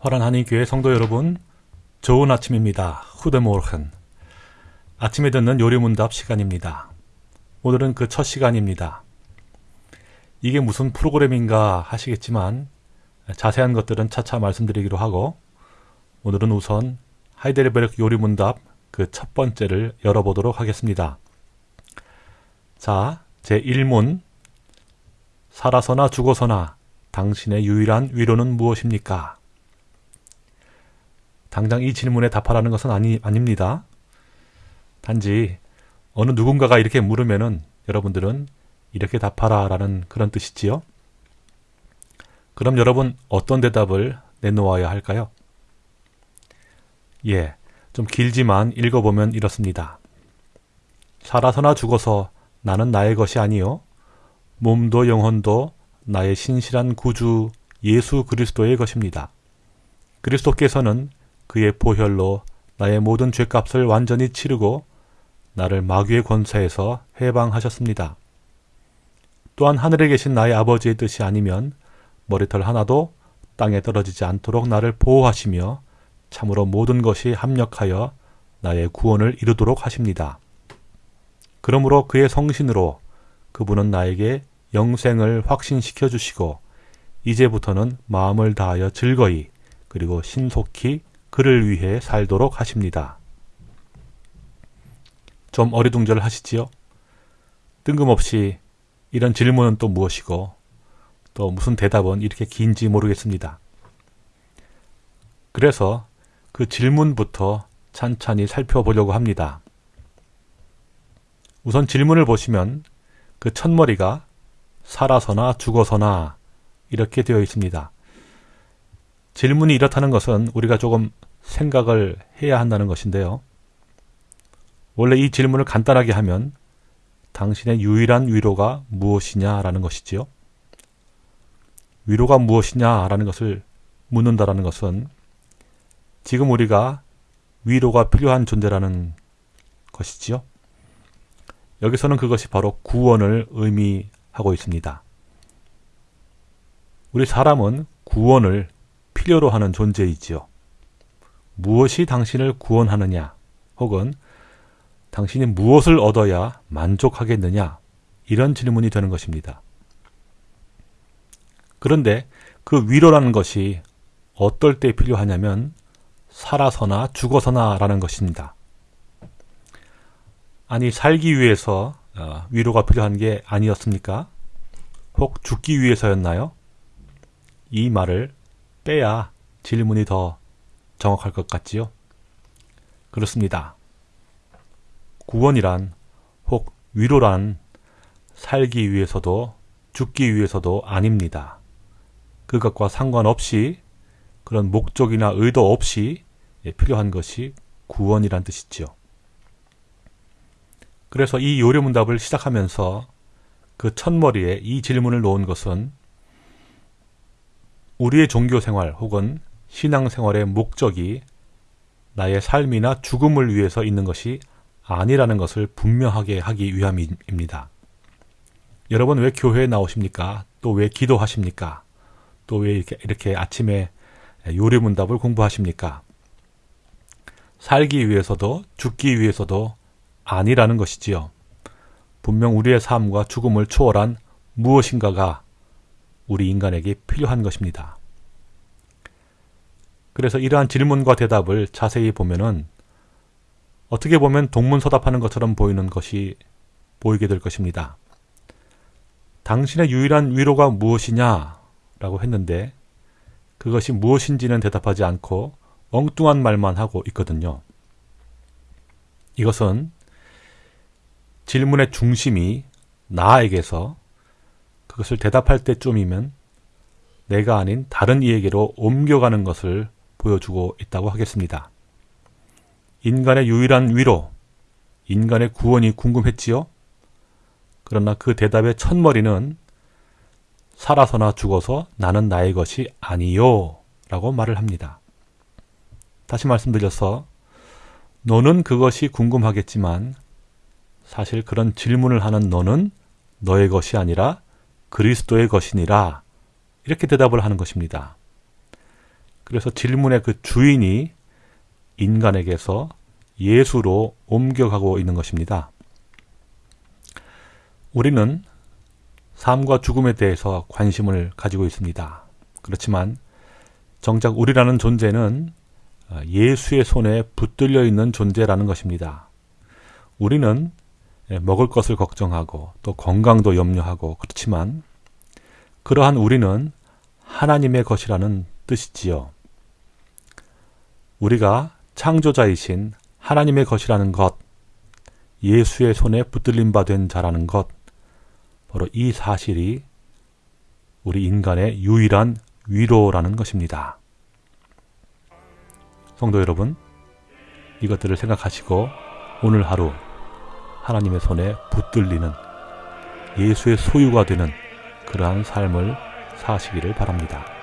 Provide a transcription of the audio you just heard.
화란 한인교회 성도 여러분, 좋은 아침입니다. 후드모르큰. 아침에 듣는 요리문답 시간입니다. 오늘은 그 첫 시간입니다. 이게 무슨 프로그램인가 하시겠지만 자세한 것들은 차차 말씀드리기로 하고 오늘은 우선 하이데르베르크 요리문답 그 첫 번째를 열어보도록 하겠습니다. 자, 제 1문 살아서나 죽어서나 당신의 유일한 위로는 무엇입니까? 당장 이 질문에 답하라는 것은 아니, 아닙니다. 단지 어느 누군가가 이렇게 물으면은 여러분들은 이렇게 답하라 라는 그런 뜻이지요. 그럼 여러분 어떤 대답을 내놓아야 할까요? 예, 좀 길지만 읽어보면 이렇습니다. 살아서나 죽어서 나는 나의 것이 아니요 몸도 영혼도 나의 신실한 구주 예수 그리스도의 것입니다. 그리스도께서는 그의 보혈로 나의 모든 죄값을 완전히 치르고 나를 마귀의 권세에서 해방하셨습니다. 또한 하늘에 계신 나의 아버지의 뜻이 아니면 머리털 하나도 땅에 떨어지지 않도록 나를 보호하시며 참으로 모든 것이 합력하여 나의 구원을 이루도록 하십니다. 그러므로 그의 성신으로 그분은 나에게 영생을 확신시켜 주시고 이제부터는 마음을 다하여 즐거이 그리고 신속히 그를 위해 살도록 하십니다. 좀 어리둥절 하시지요? 뜬금없이 이런 질문은 또 무엇이고 또 무슨 대답은 이렇게 긴지 모르겠습니다. 그래서 그 질문부터 찬찬히 살펴보려고 합니다. 우선 질문을 보시면 그 첫머리가 살아서나 죽어서나 이렇게 되어 있습니다. 질문이 이렇다는 것은 우리가 조금 생각을 해야 한다는 것인데요. 원래 이 질문을 간단하게 하면 당신의 유일한 위로가 무엇이냐라는 것이지요. 위로가 무엇이냐라는 것을 묻는다라는 것은 지금 우리가 위로가 필요한 존재라는 것이지요. 여기서는 그것이 바로 구원을 의미하고 있습니다. 우리 사람은 구원을 필요로 하는 존재이지요. 무엇이 당신을 구원하느냐, 혹은 당신이 무엇을 얻어야 만족하겠느냐, 이런 질문이 되는 것입니다. 그런데 그 위로라는 것이 어떨 때 필요하냐면 살아서나 죽어서나 라는 것입니다. 아니 살기 위해서 어, 위로가 필요한 게 아니었습니까? 혹 죽기 위해서였나요? 이 말을 빼야 질문이 더 정확할 것 같지요? 그렇습니다. 구원이란 혹 위로란 살기 위해서도 죽기 위해서도 아닙니다. 그것과 상관없이 그런 목적이나 의도 없이 필요한 것이 구원이란 뜻이지요. 그래서 이 요리문답을 시작하면서 그 첫머리에 이 질문을 놓은 것은 우리의 종교 생활 혹은 신앙 생활의 목적이 나의 삶이나 죽음을 위해서 있는 것이 아니라는 것을 분명하게 하기 위함입니다. 여러분 왜 교회에 나오십니까? 또 왜 기도하십니까? 또 왜 이렇게, 이렇게 아침에 요리문답을 공부하십니까? 살기 위해서도 죽기 위해서도 아니라는 것이지요. 분명 우리의 삶과 죽음을 초월한 무엇인가가 우리 인간에게 필요한 것입니다. 그래서 이러한 질문과 대답을 자세히 보면은 어떻게 보면 동문서답하는 것처럼 보이는 것이 보이게 될 것입니다. 당신의 유일한 위로가 무엇이냐? 라고 했는데 그것이 무엇인지는 대답하지 않고 엉뚱한 말만 하고 있거든요. 이것은 질문의 중심이 나에게서 그것을 대답할 때쯤이면 내가 아닌 다른 이에게로 옮겨가는 것을 보여주고 있다고 하겠습니다. 인간의 유일한 위로, 인간의 구원이 궁금했지요? 그러나 그 대답의 첫머리는 살아서나 죽어서 나는 나의 것이 아니요 라고 말을 합니다. 다시 말씀드려서 너는 그것이 궁금하겠지만 사실 그런 질문을 하는 너는 너의 것이 아니라 그리스도의 것이니라 이렇게 대답을 하는 것입니다. 그래서 질문의 그 주인이 인간에게서 예수로 옮겨가고 있는 것입니다. 우리는 삶과 죽음에 대해서 관심을 가지고 있습니다. 그렇지만 정작 우리라는 존재는 예수의 손에 붙들려 있는 존재라는 것입니다. 우리는 먹을 것을 걱정하고 또 건강도 염려하고 그렇지만 그러한 우리는 하나님의 것이라는 뜻이지요. 우리가 창조자이신 하나님의 것이라는 것, 예수의 손에 붙들림 바된 자라는 것, 바로 이 사실이 우리 인간의 유일한 위로라는 것입니다. 성도 여러분, 이것들을 생각하시고 오늘 하루 하나님의 손에 붙들리는 예수의 소유가 되는 그러한 삶을 사시기를 바랍니다.